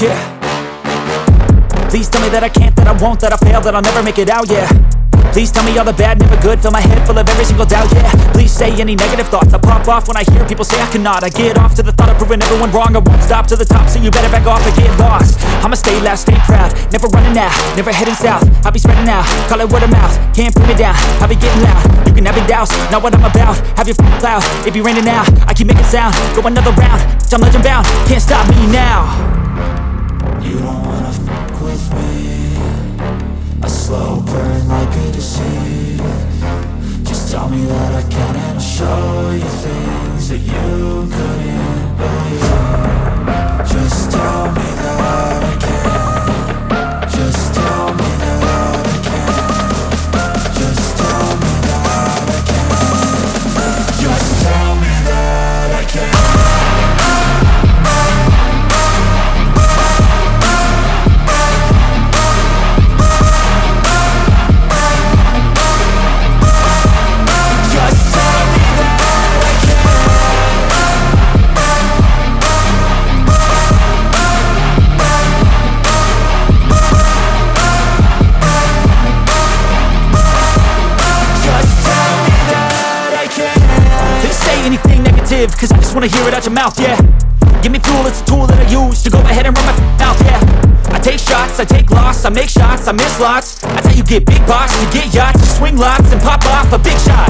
yeah. Please tell me that I can't, that I won't, that I fail, that I'll never make it out, yeah. Please tell me all the bad, never good Fill my head full of every single doubt, yeah. Please say any negative thoughts I pop off when I hear people say I cannot. I get off to the thought of proving everyone wrong I won't stop to the top, so you better back off and get lost. I'ma stay loud, stay proud Never running out, never heading south. I'll be spreading out, call it word of mouth Can't put me down, I'll be getting loud. You can have your doubts, not what I'm about Have your f***ing cloud, it be raining now I keep making sound, go another round I'm legend bound, can't stop me now like a Just tell me that I can and I'll show you things that you couldn't anything negative, cause I just wanna hear it out your mouth, yeah. Give me fuel, it's a tool that I use to go ahead and run my mouth, yeah. I take shots, I take loss, I make shots, I miss lots. That's how you get big box, you get yachts, you swing lots and pop off a big shot